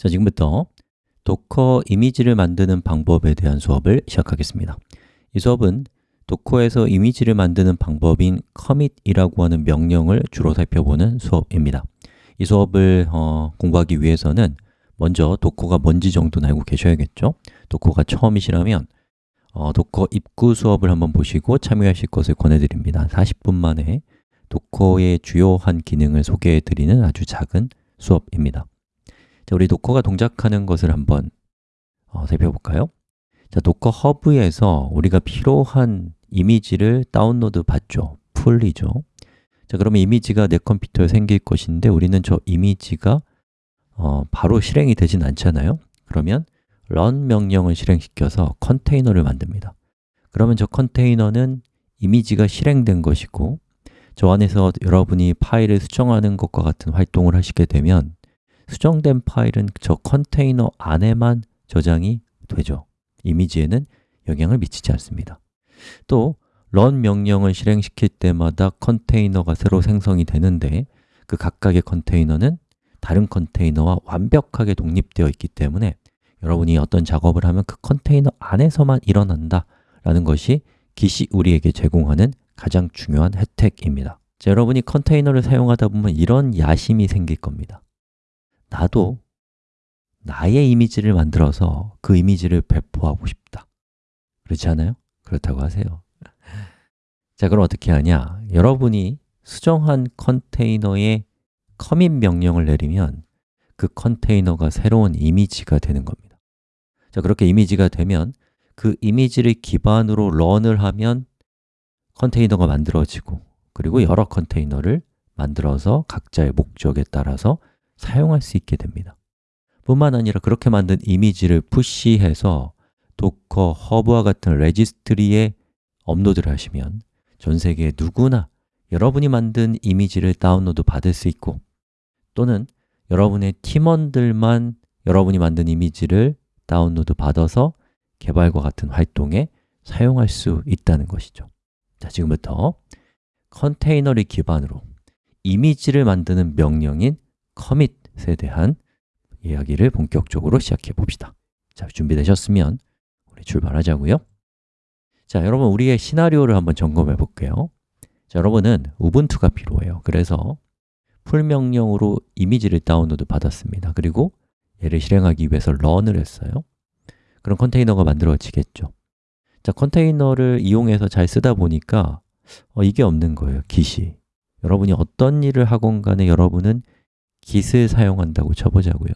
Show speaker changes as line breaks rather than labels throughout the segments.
자, 지금부터 Docker 이미지를 만드는 방법에 대한 수업을 시작하겠습니다. 이 수업은 Docker에서 이미지를 만드는 방법인 commit이라고 하는 명령을 주로 살펴보는 수업입니다. 이 수업을 어, 공부하기 위해서는 먼저 Docker가 뭔지 정도는 알고 계셔야겠죠? Docker가 처음이시라면 어, Docker 입구 수업을 한번 보시고 참여하실 것을 권해드립니다. 40분 만에 Docker의 주요한 기능을 소개해드리는 아주 작은 수업입니다. 자, 우리 도커가 동작하는 것을 한번 어, 살펴볼까요? 자, Docker Hub에서 우리가 필요한 이미지를 다운로드 받죠. pull이죠. 자, 그러면 이미지가 내 컴퓨터에 생길 것인데 우리는 저 이미지가 어, 바로 실행이 되진 않잖아요. 그러면 run 명령을 실행시켜서 컨테이너를 만듭니다. 그러면 저 컨테이너는 이미지가 실행된 것이고 저 안에서 여러분이 파일을 수정하는 것과 같은 활동을 하시게 되면 수정된 파일은 저 컨테이너 안에만 저장이 되죠. 이미지에는 영향을 미치지 않습니다. 또 run 명령을 실행시킬 때마다 컨테이너가 새로 생성이 되는데 그 각각의 컨테이너는 다른 컨테이너와 완벽하게 독립되어 있기 때문에 여러분이 어떤 작업을 하면 그 컨테이너 안에서만 일어난다 라는 것이 기시 우리에게 제공하는 가장 중요한 혜택입니다. 자, 여러분이 컨테이너를 사용하다 보면 이런 야심이 생길 겁니다 나도 나의 이미지를 만들어서 그 이미지를 배포하고 싶다 그렇지 않아요? 그렇다고 하세요 자, 그럼 어떻게 하냐? 여러분이 수정한 컨테이너에 커밋 명령을 내리면 그 컨테이너가 새로운 이미지가 되는 겁니다 자, 그렇게 이미지가 되면 그 이미지를 기반으로 run을 하면 컨테이너가 만들어지고 그리고 여러 컨테이너를 만들어서 각자의 목적에 따라서 사용할 수 있게 됩니다. 뿐만 아니라 그렇게 만든 이미지를 push해서 Docker, Hub와 같은 registry에 업로드를 하시면 전 세계 누구나 여러분이 만든 이미지를 다운로드 받을 수 있고 또는 여러분의 팀원들만 여러분이 만든 이미지를 다운로드 받아서 개발과 같은 활동에 사용할 수 있다는 것이죠. 자, 지금부터 컨테이너를 기반으로 이미지를 만드는 명령인 commit에 대한 이야기를 본격적으로 시작해 봅시다. 자, 준비되셨으면 우리 출발하자고요. 자, 여러분 우리의 시나리오를 한번 점검해 볼게요. 자, 여러분은 Ubuntu가 필요해요. 그래서 pull 명령으로 이미지를 다운로드 받았습니다. 그리고 얘를 실행하기 위해서 run을 했어요. 그럼 컨테이너가 만들어지겠죠. 자, 컨테이너를 이용해서 잘 쓰다 보니까 어, 이게 없는 거예요, git이 여러분이 어떤 일을 하건 간에 여러분은 git을 사용한다고 쳐보자고요.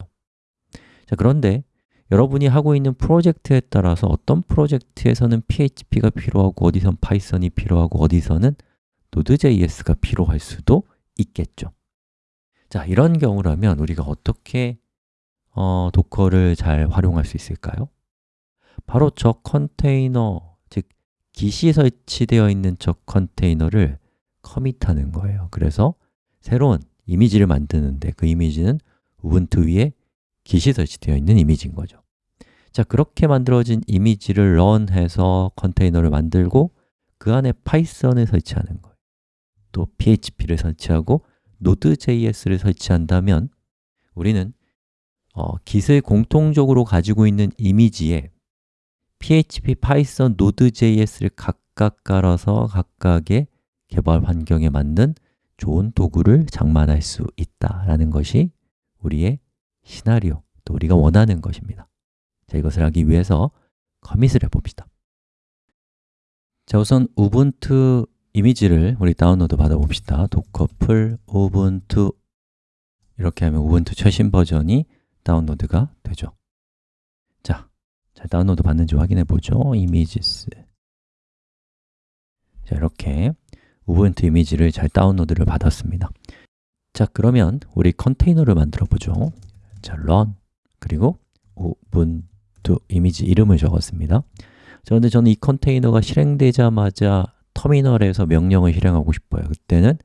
자, 그런데 여러분이 하고 있는 프로젝트에 따라서 어떤 프로젝트에서는 PHP가 필요하고 어디선 Python이 필요하고 어디서는 Node.js가 필요할 수도 있겠죠. 자, 이런 경우라면 우리가 어떻게 어, 도커를 잘 활용할 수 있을까요? 바로 저 컨테이너, 즉 git이 설치되어 있는 저 컨테이너를 커밋하는 거예요. 그래서 새로운 이미지를 만드는데 그 이미지는 우분투 위에 git이 설치되어 있는 이미지인 거죠. 자, 그렇게 만들어진 이미지를 런해서 컨테이너를 만들고 그 안에 Python을 설치하는 거예요. 또 PHP를 설치하고 Node.js를 설치한다면 우리는 어, git을 공통적으로 가지고 있는 이미지에 PHP, Python, Node.js를 각각 깔아서 각각의 개발 환경에 맞는 좋은 도구를 장만할 수 있다라는 것이 우리의 시나리오, 또 우리가 원하는 것입니다. 자, 이것을 하기 위해서 commit을 해봅시다. 자, 우선 Ubuntu 이미지를 우리 다운로드 받아봅시다. docker pull ubuntu 이렇게 하면 Ubuntu 최신 버전이 다운로드가 되죠. 자, 잘 다운로드 받는지 확인해 보죠. images 자, 이렇게 Ubuntu 이미지를 잘 다운로드를 받았습니다. 자, 그러면 우리 컨테이너를 만들어 보죠. 자, run 그리고 우분투 이미지 이름을 적었습니다. 자, 근데 저는 이 컨테이너가 실행되자마자 터미널에서 명령을 실행하고 싶어요. 그때는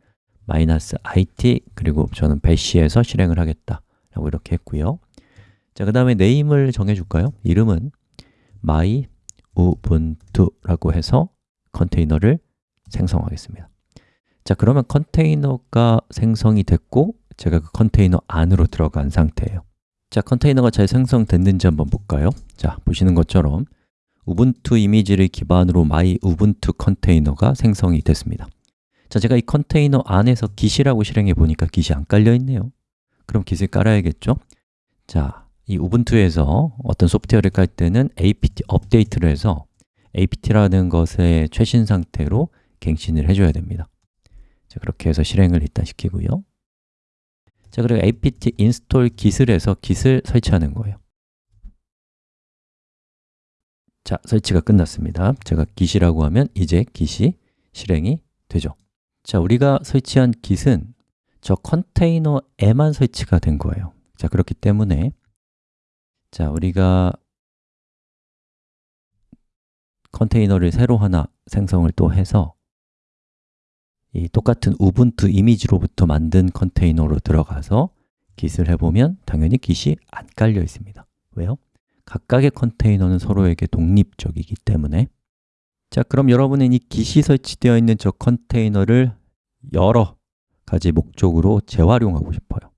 마이너스 -it 그리고 저는 배시에서 실행을 하겠다 라고 이렇게 했고요. 자, 그 다음에 네임을 정해줄까요? 이름은 my ubuntu라고 해서 컨테이너를 생성하겠습니다 자, 그러면 컨테이너가 생성이 됐고 제가 그 컨테이너 안으로 들어간 상태예요 자, 컨테이너가 잘 생성됐는지 한번 볼까요? 자, 보시는 것처럼 Ubuntu 이미지를 기반으로 my Ubuntu 컨테이너가 생성이 됐습니다 자, 제가 이 컨테이너 안에서 git이라고 실행해 보니까 git이 안 깔려 있네요 그럼 git을 깔아야겠죠? 자, 이 Ubuntu에서 어떤 소프트웨어를 깔 때는 apt update를 해서 apt라는 것의 최신 상태로 갱신을 해줘야 됩니다 자, 그렇게 해서 실행을 일단 시키고요. 자, 그리고 apt install git을 해서 git을 설치하는 거예요. 자, 설치가 끝났습니다. 제가 git이라고 하면 이제 git이 실행이 되죠. 자, 우리가 설치한 git은 저 컨테이너에만 설치가 된 거예요. 자, 그렇기 때문에 자, 우리가 컨테이너를 새로 하나 생성을 또 해서 이 똑같은 우분투 이미지로부터 만든 컨테이너로 들어가서 git을 해보면 당연히 git이 안 깔려 있습니다. 왜요? 각각의 컨테이너는 서로에게 독립적이기 때문에. 자, 그럼 여러분은 이 git이 설치되어 있는 저 컨테이너를 여러 가지 목적으로 재활용하고 싶어요.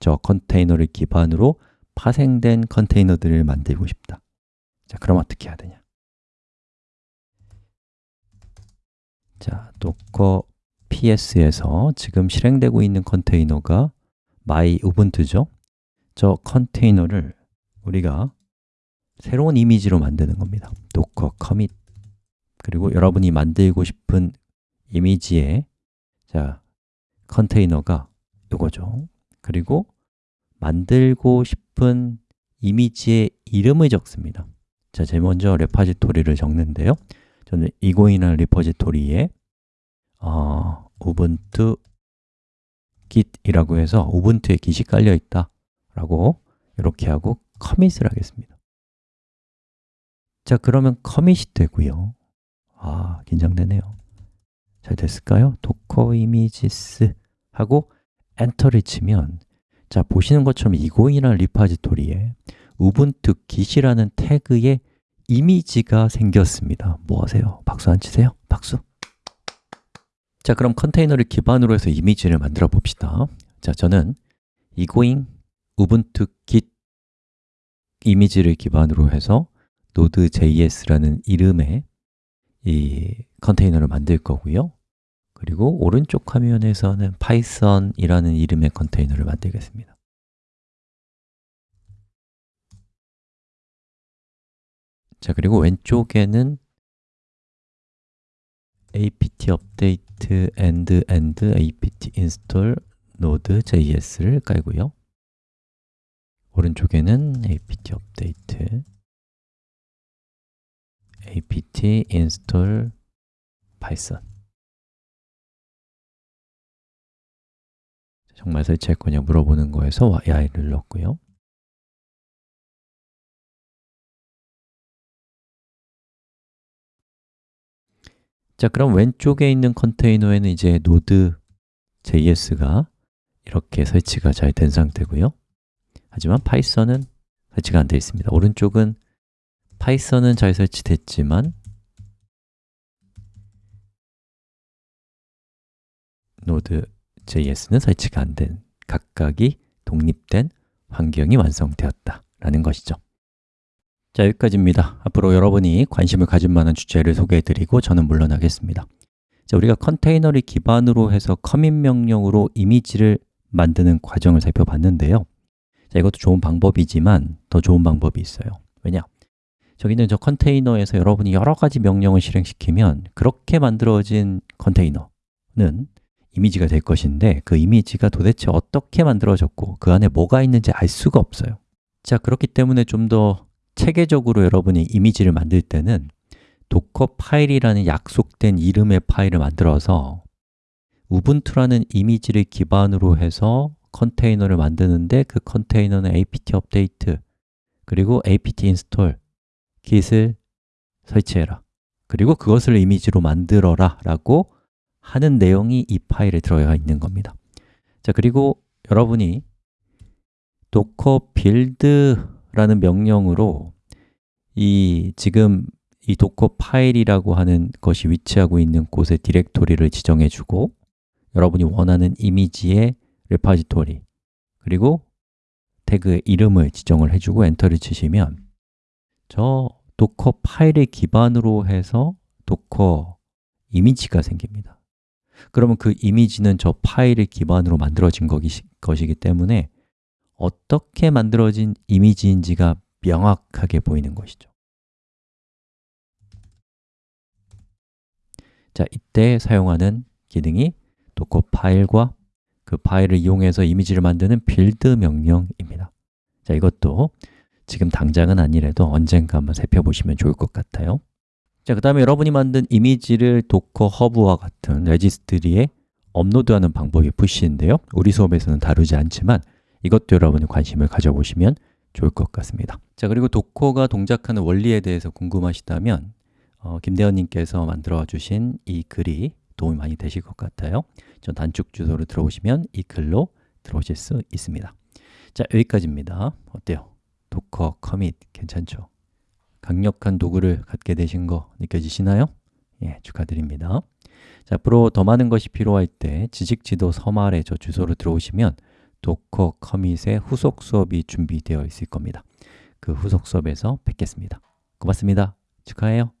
저 컨테이너를 기반으로 파생된 컨테이너들을 만들고 싶다. 자, 그럼 어떻게 해야 되냐 자, docker ps에서 지금 실행되고 있는 컨테이너가 my 우분투죠? 저 컨테이너를 우리가 새로운 이미지로 만드는 겁니다. docker commit 그리고 여러분이 만들고 싶은 이미지의 자, 컨테이너가 이거죠. 그리고 만들고 싶은 이미지의 이름을 적습니다. 자, 제일 먼저 repository를 적는데요 저는 egoing이라는 repository에 어, Ubuntu git이라고 해서 Ubuntu에 git이 깔려 있다 라고 이렇게 하고 commit을 하겠습니다. 자, 그러면 commit이 되고요. 아, 긴장되네요. 잘 됐을까요? docker images 하고 엔터를 치면 자, 보시는 것처럼 egoing이라는 repository에 우분투 git이라는 태그에 이미지가 생겼습니다 뭐 하세요? 박수 안 치세요? 박수! 자, 그럼 컨테이너를 기반으로 해서 이미지를 만들어 봅시다 자, 저는 이고잉 우분투 git 이미지를 기반으로 해서 node.js라는 이름의 이 컨테이너를 만들 거고요 그리고 오른쪽 화면에서는 python이라는 이름의 컨테이너를 만들겠습니다 자, 그리고 왼쪽에는 apt update and and apt install node.js를 깔고요 오른쪽에는 apt update apt install python 정말 설치할 거냐 물어보는 거에서 y를 넣었고요 자, 그럼 왼쪽에 있는 컨테이너에는 이제 node.js가 이렇게 설치가 잘 된 상태고요. 하지만 Python은 설치가 안 되어 있습니다. 오른쪽은 Python은 잘 설치됐지만 Node.js는 설치가 안 된 각각이 독립된 환경이 완성되었다 라는 것이죠 자, 여기까지입니다. 앞으로 여러분이 관심을 가질 만한 주제를 소개해드리고 저는 물러나겠습니다. 자, 우리가 컨테이너를 기반으로 해서 커밋 명령으로 이미지를 만드는 과정을 살펴봤는데요. 자, 이것도 좋은 방법이지만 더 좋은 방법이 있어요. 왜냐? 저기는 저 컨테이너에서 여러분이 여러 가지 명령을 실행시키면 그렇게 만들어진 컨테이너는 이미지가 될 것인데 그 이미지가 도대체 어떻게 만들어졌고 그 안에 뭐가 있는지 알 수가 없어요. 자, 그렇기 때문에 좀 더 체계적으로 여러분이 이미지를 만들 때는 Dockerfile이라는 약속된 이름의 파일을 만들어서 Ubuntu라는 이미지를 기반으로 해서 컨테이너를 만드는데 그 컨테이너는 apt update 그리고 apt install git을 설치해라 그리고 그것을 이미지로 만들어라 라고 하는 내용이 이 파일에 들어가 있는 겁니다. 자 그리고 여러분이 docker build 라는 명령으로 이 지금 이 Dockerfile이라고 하는 것이 위치하고 있는 곳의 directory를 지정해 주고 여러분이 원하는 이미지의 repository 그리고 태그의 이름을 지정을 해주고 엔터를 치시면 저 Dockerfile을 기반으로 해서 Docker 이미지가 생깁니다. 그러면 그 이미지는 저 파일을 기반으로 만들어진 것이기 때문에 어떻게 만들어진 이미지인지가 명확하게 보이는 것이죠. 자, 이때 사용하는 기능이 Dockerfile과 그 파일을 이용해서 이미지를 만드는 build 명령입니다. 자, 이것도 지금 당장은 아니래도 언젠가 한번 살펴보시면 좋을 것 같아요. 자, 그 다음에 여러분이 만든 이미지를 Docker Hub와 같은 registry에 업로드하는 방법이 push인데요. 우리 수업에서는 다루지 않지만 이것도 여러분이 관심을 가져보시면 좋을 것 같습니다 자, 그리고 도커가 동작하는 원리에 대해서 궁금하시다면 어, 김대현님께서 만들어 주신 이 글이 도움이 많이 되실 것 같아요 전 단축 주소로 들어오시면 이 글로 들어오실 수 있습니다 자, 여기까지입니다 어때요? Docker commit 괜찮죠? 강력한 도구를 갖게 되신 거 느껴지시나요? 예, 축하드립니다 자, 앞으로 더 많은 것이 필요할 때 지식지도 서말에 저 주소로 들어오시면 도커 커밋의 후속 수업이 준비되어 있을 겁니다. 그 후속 수업에서 뵙겠습니다. 고맙습니다. 축하해요